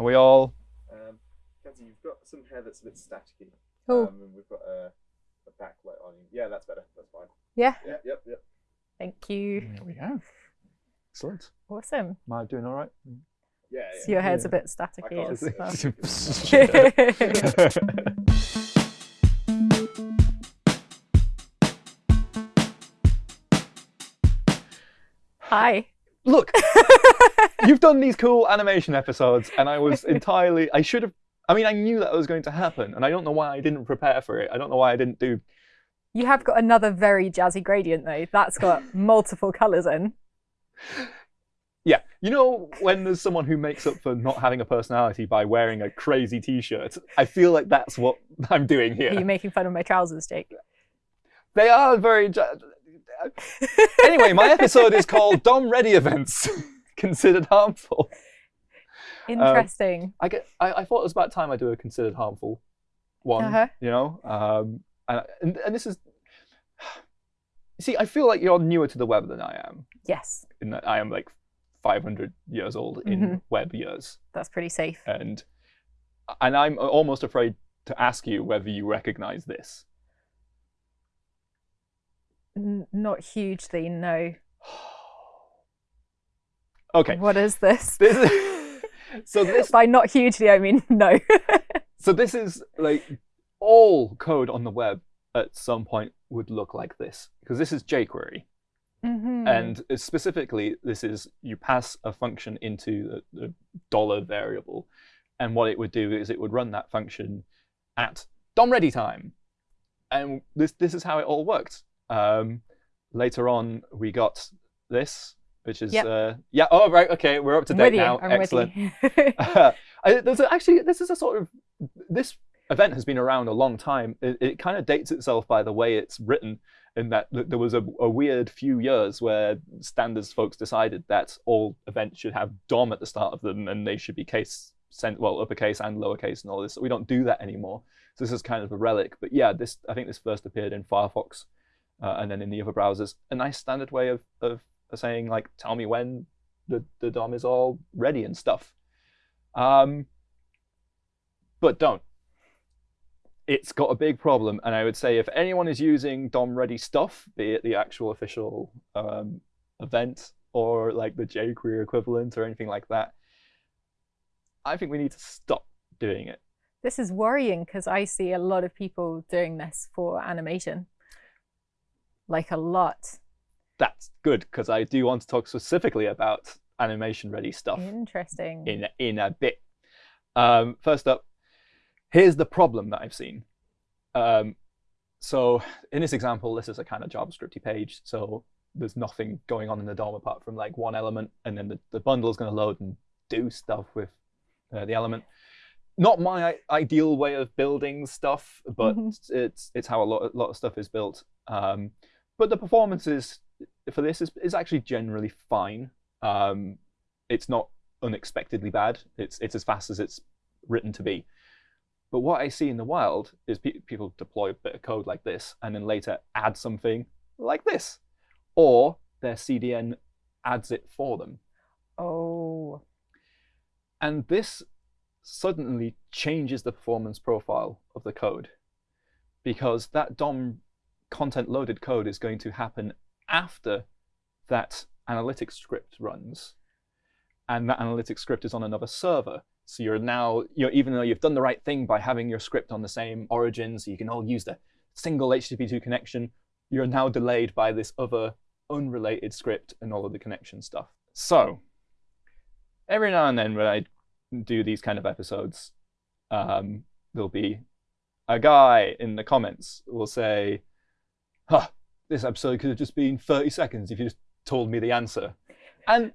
Are we all? Um, Kenzie, you've got some hair that's a bit staticky. Cool. Um, and we've got a, a backlight on you. Yeah, that's better. That's fine. Yeah. Yep, yep, yep. Thank you. There we go. Excellent. Awesome. Am I doing all right? Yeah, So yeah. your hair's Yeah. a bit staticky can't and see stuff. Hi. Look, you've done these cool animation episodes, and I was entirely. I should have. I mean, I knew that was going to happen, and I don't know why I didn't prepare for it. I don't know why I didn't do. You have got another very jazzy gradient though. That's got multiple colours in. Yeah, you know, when there's someone who makes up for not having a personality by wearing a crazy T-shirt, I feel like that's what I'm doing here. Are you making fun of my trousers, Jake? They are very. Anyway, my episode is called "Dom Ready Events Considered Harmful." Interesting. I get. I, I thought it was about time I do a considered harmful one. Uh-huh. You know, um, and, and and this is. See, I feel like you're newer to the web than I am. yes, In that I am like 500 years old in Mhm. web years, that's pretty safe. and and I'm almost afraid to ask you whether you recognize this. N- not hugely, no. Okay. What is this? This is, so this By not hugely, I mean no. so this is like all code on the web at some point would look like this because this is jQuery. Mhm. And uh, specifically, this is you pass a function into the, the dollar variable, and what it would do is it would run that function at DOM ready time, and this this is how it all worked. Um, later on, we got this, which is Yep. uh, yeah. Oh right, okay, we're up to date now. I'm Excellent. I, there's a, actually this is a sort of this event has been around a long time. It, it kind of dates itself by the way it's written, in that there was a, a weird few years where standards folks decided that all events should have DOM at the start of them, and they should be case sent well uppercase and lowercase and all this. We don't do that anymore. So this is kind of a relic. But yeah, this I think this first appeared in Firefox, uh, and then in the other browsers. A nice standard way of of saying like, tell me when the the DOM is all ready and stuff. Um, but don't. It's got a big problem, and I would say if anyone is using DOM ready stuff, be it the actual official um, event or like the jQuery equivalent or anything like that, I think we need to stop doing it. this is worrying because I see a lot of people doing this for animation. Like a lot. That's good because I do want to talk specifically about animation ready stuff. Interesting. in in a bit. Um, first up, here's the problem that I've seen. Um, so in this example, this is a kind of JavaScripty page. So there's nothing going on in the DOM apart from like one element, and then the, the bundle is going to load and do stuff with uh, the element. Not my ideal way of building stuff, but Mhm. it's it's how a lot a lot of stuff is built. Um, but the performance is for this is, is actually generally fine. Um, it's not unexpectedly bad. It's it's as fast as it's written to be. But what I see in the wild is pe- people deploy a bit of code like this and then later add something like this, or their CDN adds it for them, oh. and this suddenly changes the performance profile of the code because that DOM content loaded code is going to happen after that analytics script runs and that analytics script is on another server. So you're now, you know, even though you've done the right thing by having your script on the same origin, so you can all use the single HTTP2 connection, you're now delayed by this other unrelated script and all of the connection stuff. So every now and then when I do these kind of episodes, um, there'll be a guy in the comments will say, huh, this episode could have just been 30 seconds if you just told me the answer. And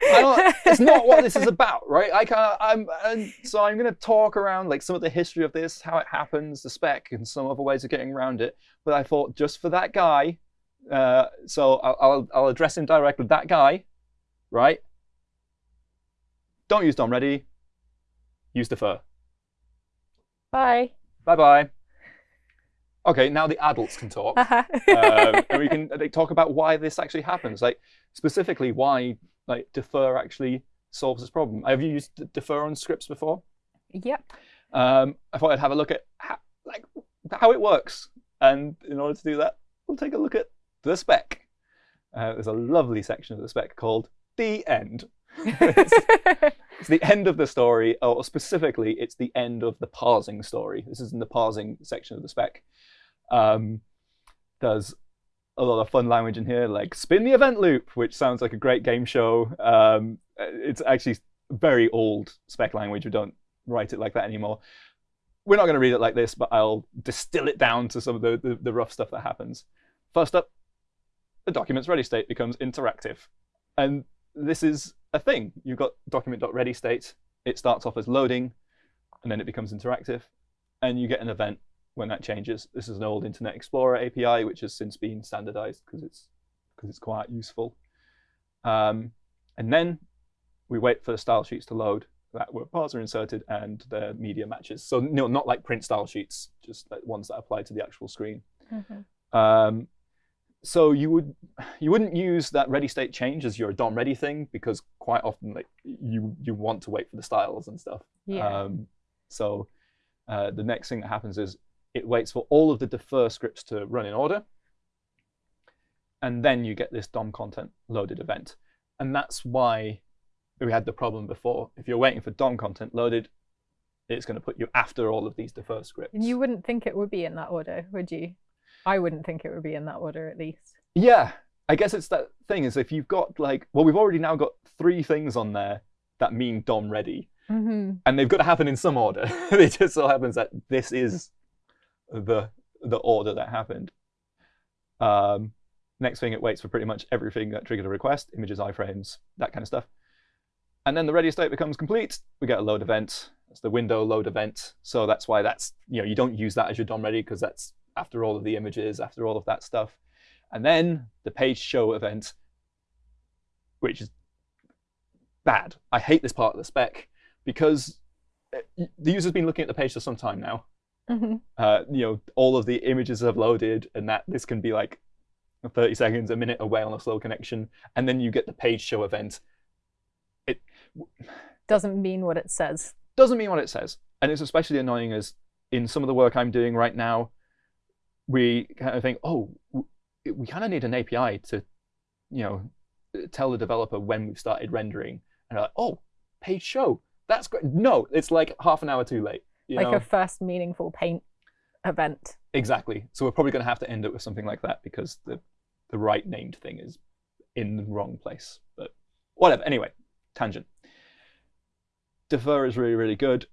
it's not what this is about, right? I can't, I'm, and so I'm going to talk around like some of the history of this, how it happens, the spec, and some other ways of getting around it. But I thought just for that guy, uh, so I'll, I'll, I'll address him directly. That guy, right? Don't use DOM ready. Use defer. Bye. Bye bye. Okay, now the adults can talk. um, and we can like, talk about why this actually happens, like specifically why like defer actually solves this problem. Have you used defer on scripts before? Yep. Um, I thought I'd have a look at how, like how it works, and in order to do that, we'll take a look at the spec. Uh, there's a lovely section of the spec called the end. It's the end of the story, or specifically, it's the end of the parsing story. This is in the parsing section of the spec. Um, there's a lot of fun language in here, like spin the event loop, which sounds like a great game show. Um, it's actually very old spec language. We don't write it like that anymore. We're not going to read it like this, but I'll distill it down to some of the, the, the rough stuff that happens. First up, the document's ready state becomes interactive. And this is a thing. You've got document.ready state. It starts off as loading, and then it becomes interactive. And you get an event when that changes. This is an old Internet Explorer API, which has since been standardized because it's because it's quite useful. Um, and then we wait for the style sheets to load that were parser inserted and the media matches. So no, not like print style sheets, just like ones that apply to the actual screen. Mhm. Um, so you would you wouldn't use that ready state change as your DOM ready thing because quite often like you you want to wait for the styles and stuff. Yeah. Um, so uh, the next thing that happens is it waits for all of the defer scripts to run in order, and then you get this DOM content loaded event, and that's why we had the problem before. If you're waiting for DOM content loaded, it's going to put you after all of these defer scripts. and you wouldn't think it would be in that order, would you? I wouldn't think it would be in that order, at least. Yeah, I guess it's that thing is if you've got like, well, we've already now got three things on there that mean DOM ready, hmm and they've got to happen in some order. it just so happens that this is the the order that happened. Um, next thing, it waits for pretty much everything that triggered a request, images, iframes, that kind of stuff. And then the ready state becomes complete. We get a load event. That's the window load event. So that's why that's you know you don't use that as your DOM ready because that's after all of the images, after all of that stuff. And then the page show event, which is bad. I hate this part of the spec because uh, the user's been looking at the page for some time now. Hmm Uh, you know, all of the images have loaded, and that this can be like 30 seconds, a minute away on a slow connection, and then you get the page show event. It Doesn't mean what it says. doesn't mean what it says, and it's especially annoying as in some of the work I'm doing right now, we kind of think, oh, we kind of need an API to, you know, tell the developer when we've started rendering, and they're like, oh, page show, that's great. No, it's like half an hour too late. You like know? a first meaningful paint event. Exactly. So we're probably going to have to end it with something like that because the the right named thing is in the wrong place. But whatever. Anyway, tangent. Defer is really really good.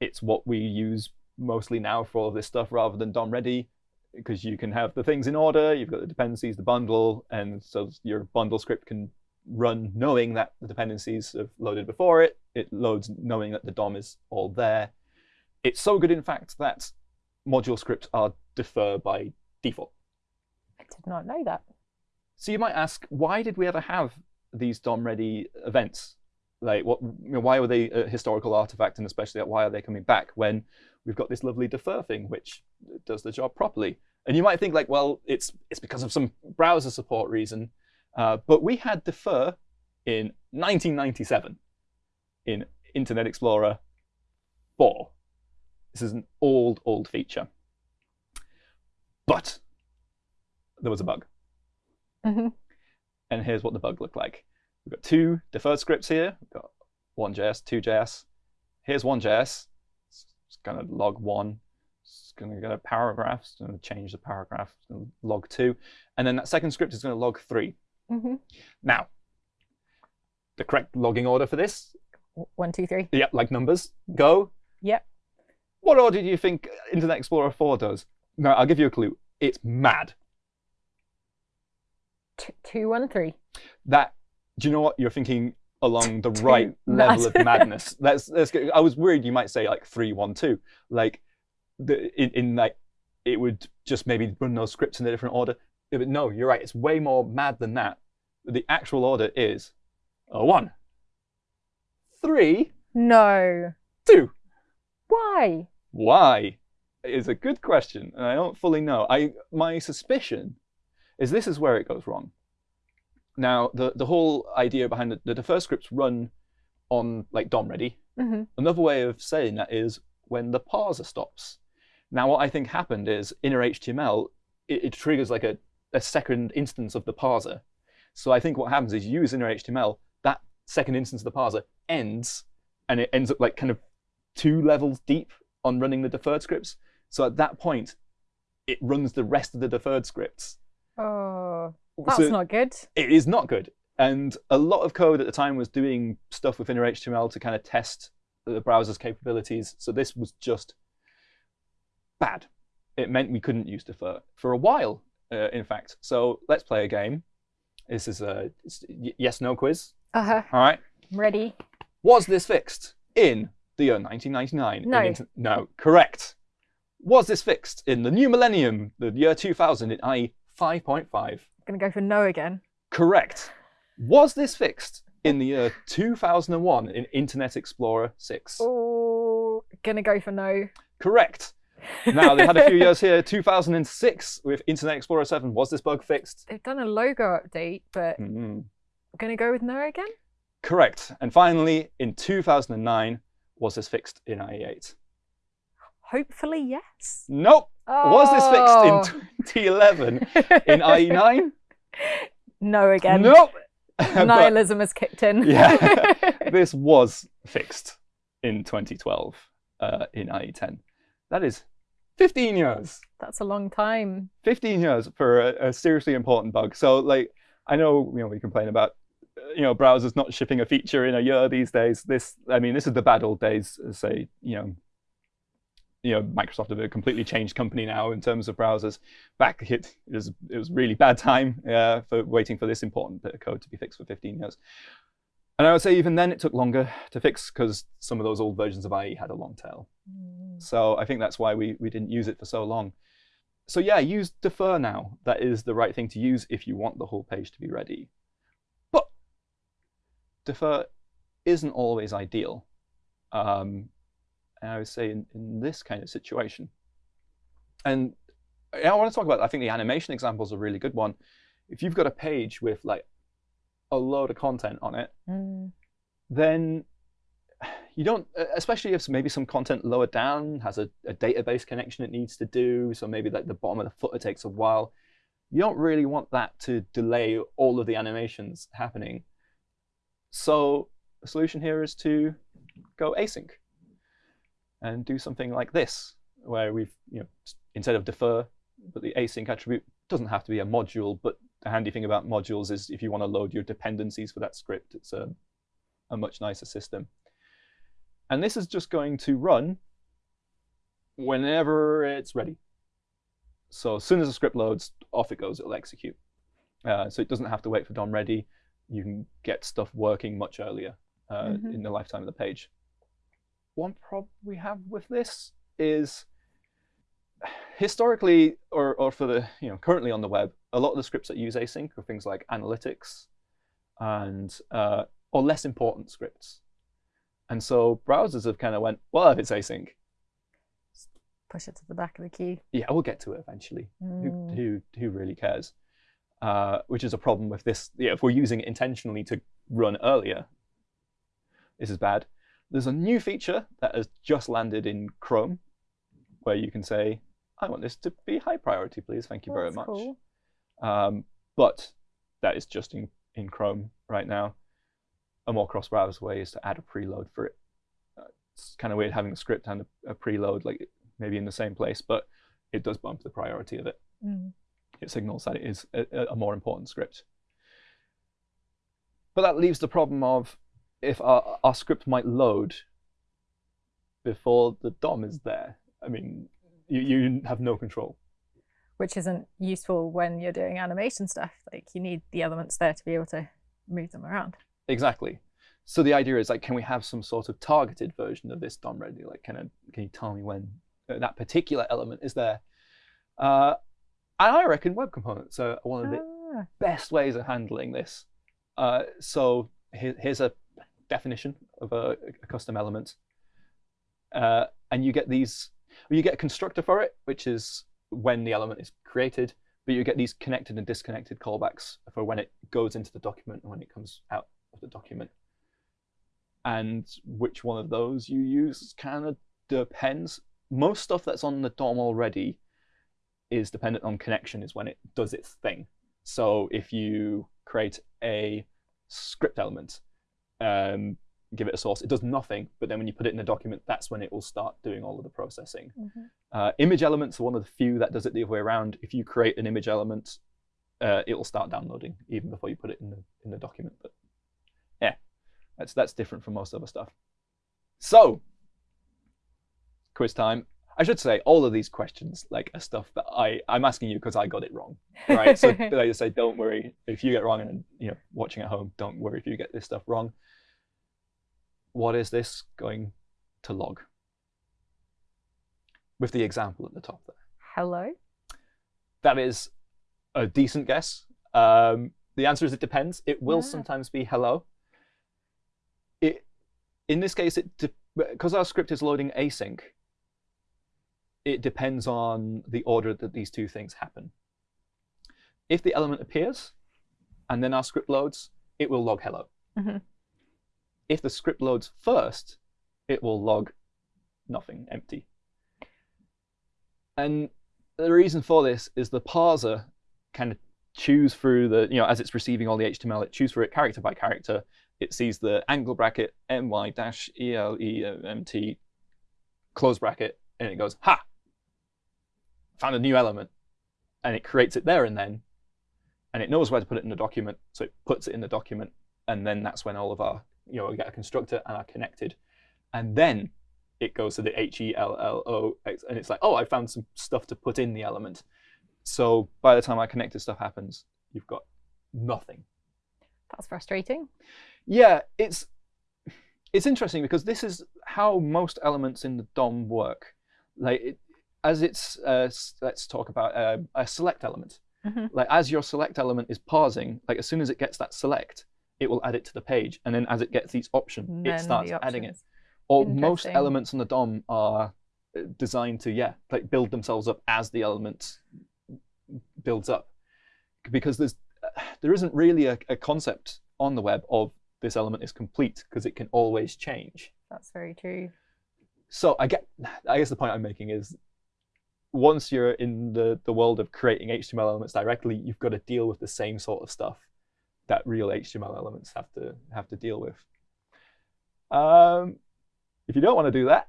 It's what we use mostly now for all of this stuff rather than DOM ready because you can have the things in order. You've got the dependencies, the bundle, and so your bundle script can run knowing that the dependencies have loaded before it. It loads knowing that the DOM is all there. It's so good, in fact, that module scripts are defer by default. I did not know that. So you might ask, why did we ever have these DOM ready events? Like, what? You know, why were they a historical artifact, and especially why are they coming back when we've got this lovely defer thing, which does the job properly? And you might think, like, well, it's it's because of some browser support reason, uh, but we had defer in 1997 in Internet Explorer 4. This is an old, old feature. But there was a bug. hmm And here's what the bug looked like. We've got two deferred scripts here. We've got one JS, two JS. Here's one JS. It's going to log one. It's going to get a paragraph. It's going to change the paragraph. It's going to log two. And then that second script is going to log three. hmm Now, the correct logging order for this, One, two, three. yep, like numbers, go. Yep. What order do you think Internet Explorer 4 does? No, I'll give you a clue. It's mad. T- two, one, three. that do you know what you're thinking along the right mad. level of madness let's let's i was worried you might say like 312 like the in, in like it would just maybe run those scripts in a different order but no you're right it's way more mad than that the actual order is uh, one three No. two Why? Why is a good question and i don't fully know i my suspicion is this is where it goes wrong now the the whole idea behind the, the defer scripts run on like DOM ready. hmm Another way of saying that is when the parser stops. Now, what I think happened is inner HTML, it, it triggers like a, a second instance of the parser. So I think what happens is you use inner HTML, that second instance of the parser ends, and it ends up like kind of two levels deep on running the deferred scripts. So at that point, it runs the rest of the deferred scripts. Oh, that's So- not good. it is not good. And a lot of code at the time was doing stuff with inner HTML to kind of test the browser's capabilities. So this was just bad. It meant we couldn't use defer for a while, uh, in fact. So let's play a game. This is a yes no quiz. Uh huh. All right. Ready? Was this fixed in the year 1999? in No. inter- no, correct. Was this fixed in the new millennium, the year 2000, in IE 5.5? I'm Gonna go for no again. Correct. Was this fixed in the year 2001 in Internet Explorer 6? Oh, gonna go for no. Correct. Now, they had a few years here. 2006 with Internet Explorer 7. Was this bug fixed? They've done a logo update, but Mm, gonna go with no again. Correct. And finally, in 2009, was this fixed in IE8? Hopefully, yes. Nope. Was this fixed in 2011 Oh. in IE9? no again. Nope. Nihilism has kicked in. Yeah. this was fixed in 2012 uh, in IE10. That is 15 years. That's a long time. 15 years for a, a seriously important bug. So, like, I know you know we complain about you know browsers not shipping a feature in a year these days. This, I mean, this is the bad old days. Say, you know, you know, Microsoft have a completely changed company now in terms of browsers. Back it, it was it was really bad time uh, for waiting for this important bit of code to be fixed for 15 years. And I would say even then it took longer to fix because some of those old versions of IE had a long tail. So I think that's why we, we didn't use it for so long. So yeah, use defer now. That is the right thing to use if you want the whole page to be ready. Defer isn't always ideal. Um, and I would say in, in this kind of situation. And I want to talk about, I think the animation example is a really good one. If you've got a page with like a load of content on it, Mm. then you don't, especially if maybe some content lower down has a, a database connection it needs to do, so maybe like the bottom of the footer takes a while. You don't really want that to delay all of the animations happening. So the solution here is to go async and do something like this, where we've, you know, instead of defer, but the async attribute doesn't have to be a module, but the handy thing about modules is if you want to load your dependencies for that script, it's a, a much nicer system. And this is just going to run whenever it's ready. So as soon as the script loads, off it goes, it'll execute. Uh, so it doesn't have to wait for DOM ready. You can get stuff working much earlier uh, Mhm. in the lifetime of the page. One problem we have with this is historically, or, or for the you know currently on the web, a lot of the scripts that use async are things like analytics and uh, or less important scripts. And so browsers have kind of went, well, if it's async, Push it to the back of the queue. yeah, we'll get to it eventually. Who, Mm. who, who really cares? Uh, which is a problem with this. Yeah, if we're using it intentionally to run earlier, this is bad. There's a new feature that has just landed in Chrome where you can say, I want this to be high priority, please. Thank you Well, very much. cool. Um, but that is just in, in Chrome right now. A more cross-browser way is to add a preload for it. Uh, it's kind of weird having a script and a, a preload like maybe in the same place, but it does bump the priority of it. Mm. It signals that it is a, a- more important script. But that leaves the problem of if our, our script might load before the DOM is there. I mean, you, you have no control. Which isn't useful when you're doing animation stuff. Like you need the elements there to be able to move them around. Exactly. So the idea is like, can we have some sort of targeted version of this DOM ready? Like, can I, can you tell me when uh, that particular element is there? Uh, and I reckon web components are one of the Ah, best ways of handling this. Uh, so here, here's a definition of a, a custom element, uh, and you get these, you get a constructor for it, which is when the element is created, but you get these connected and disconnected callbacks for when it goes into the document and when it comes out of the document. and which one of those you use kind of depends. Most stuff that's on the DOM already is dependent on connection, is when it does its thing. So if you create a script element, um, give it a source, it does nothing. But then when you put it in a document, that's when it will start doing all of the processing. Mhm. Uh, image elements are one of the few that does it the other way around. If you create an image element, uh, it will start downloading even before you put it in the in the document. But yeah, that's that's different from most other stuff. So, quiz time. I should say all of these questions like are stuff that I I'm asking you because I got it wrong, right? so like I say, don't worry if you get wrong, and you know, watching at home, don't worry if you get this stuff wrong. What is this going to log? With the example at the top there. Hello. That is a decent guess. Um, the answer is it depends. It will Yeah. sometimes be hello. It, in this case, it because our script is loading async. It depends on the order that these two things happen. If the element appears, and then our script loads, it will log hello. Mhm. If the script loads first, it will log nothing, empty. And the reason for this is the parser kind of chews through the, you know, as it's receiving all the HTML, it chews through it character by character. It sees the angle bracket, my dash E L E M T, close bracket, and it goes, ha! Found a new element. And it creates it there and then. And it knows where to put it in the document, so it puts it in the document. And then that's when all of our, you know, we get a constructor and are connected. And then it goes to the H E L L O X, and it's like, oh, I found some stuff to put in the element. So by the time our connected stuff happens, you've got nothing. That's frustrating. Yeah, it's it's interesting because this is how most elements in the DOM work. Like it, as it's uh, let's talk about uh, a select element. Mhm. Like as your select element is parsing, like as soon as it gets that select, it will add it to the page, and then as it gets each option, it starts adding it. Or most elements on the DOM are uh, designed to yeah, like build themselves up as the element builds up, because there's there isn't really a, a concept on the web of this element is complete because it can always change. That's very true. So I get, I guess the point I'm making is, once you're in the the world of creating HTML elements directly, you've got to deal with the same sort of stuff that real HTML elements have to have to deal with. Um, if you don't want to do that,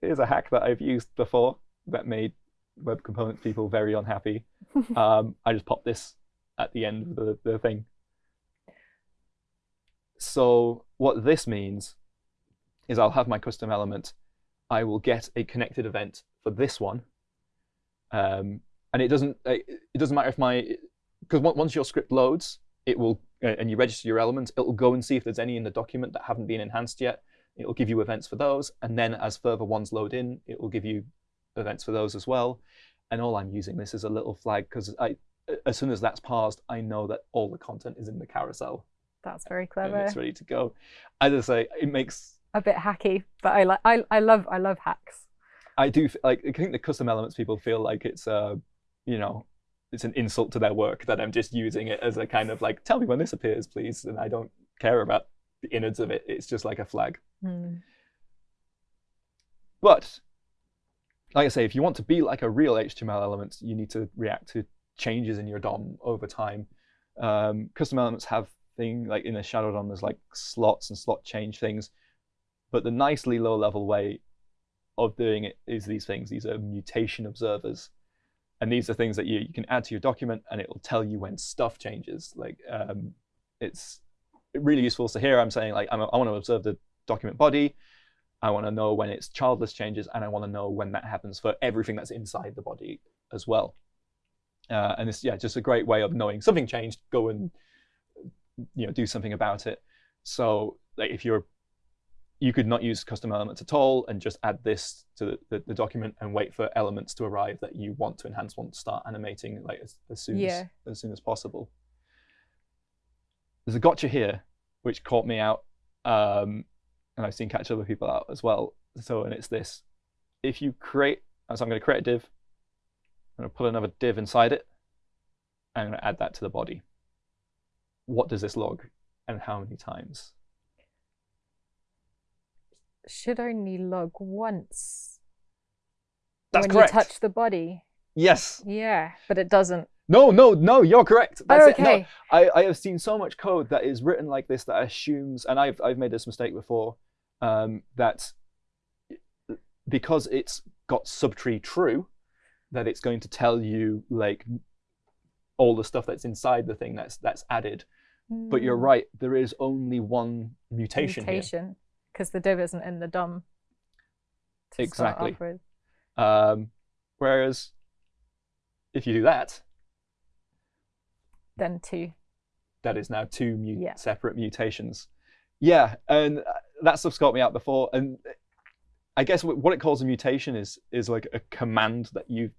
here's a hack that I've used before that made web component people very unhappy. um, I just pop this at the end of the, the thing. So what this means is I'll have my custom element. I will get a connected event for this one, um, and it doesn't it it doesn't matter if my because once your script loads, it will uh, and you register your element, it will go and see if there's any in the document that haven't been enhanced yet. It will give you events for those, and then as further ones load in, it will give you events for those as well. And all I'm using this is a little flag because I, as soon as that's parsed, I know that all the content is in the carousel That's very and clever. it's ready to go. As I say, it makes A bit hacky, but I like. I, I love. I love hacks. I do like. I think the custom elements people feel like it's uh, you know, it's an insult to their work that I'm just using it as a kind of like, tell me when this appears, please, and I don't care about the innards of it. It's just like a flag. Hmm. But like I say, if you want to be like a real HTML element, you need to react to changes in your DOM over time. Um, custom elements have thing like in a shadow DOM, there's like slots and slot change things. But the nicely low level way of doing it is these things. These are mutation observers. And these are things that you, you can add to your document and it will tell you when stuff changes. Like um, it's really useful. So here I'm saying like I'm, I want to observe the document body. I want to know when its childList changes, and I want to know when that happens for everything that's inside the body as well. Uh, and it's yeah, just a great way of knowing something changed. Go and you know do something about it. So like if you're you could not use custom elements at all and just add this to the, the, the document and wait for elements to arrive that you want to enhance, want to start animating like as, as soon Yeah. as as soon as possible. There's a gotcha here which caught me out. Um, and I've seen catch other people out as well. So, and it's this: if you create, so I'm going to create a div, I'm going to put another div inside it, and I'm going to add that to the body. What does this log, and how many times? Should only log once That's when correct. you touch the body. Yes. Yeah, but it doesn't. No, no, no, you're correct. That's oh, it. No, okay. I, I have seen so much code that is written like this that assumes, and I've, I've made this mistake before, um, that because it's got subtree true, that it's going to tell you like all the stuff that's inside the thing that's that's added. But you're Mm, right, there is only one mutation, here. Because the div isn't in the DOM. to start Exactly. off with. Um, whereas if you do that, Then two. that is now two mu- Yeah. separate mutations. Yeah, and uh, that stuff's got me out before. And I guess what it calls a mutation is is like a command that you've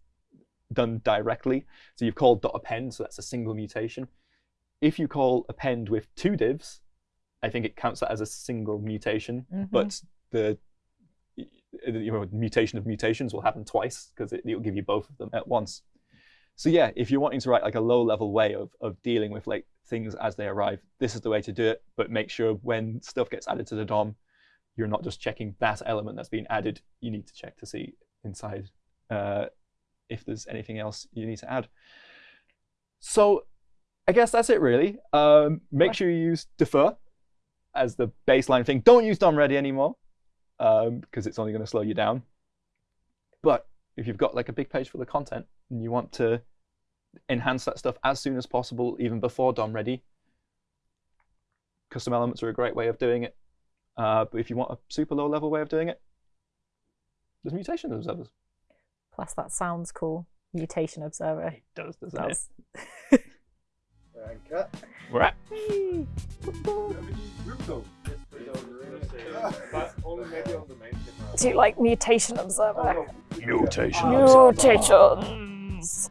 done directly. So you've called dot .append, so that's a single mutation. If you call append with two divs, I think it counts that as a single mutation. Mhm. But the you know, mutation of mutations will happen twice because it, it'll give you both of them at once. So yeah, if you're wanting to write like a low level way of, of dealing with like things as they arrive, this is the way to do it. But make sure when stuff gets added to the DOM, you're not just checking that element that's been added. You need to check to see inside uh, if there's anything else you need to add. So I guess that's it really. Um, make sure you use defer as the baseline thing. Don't use DOM ready anymore um, because it's only going to slow you down. But if you've got like a big page full of content and you want to enhance that stuff as soon as possible, even before DOM ready, custom elements are a great way of doing it. Uh, but if you want a super low level way of doing it, there's mutation observers. Plus, that sounds cool. Mutation observer. It does, doesn't it? Does. And cut. We're at But only maybe on the main camera. Do you like mutation observer? mutation Mutations.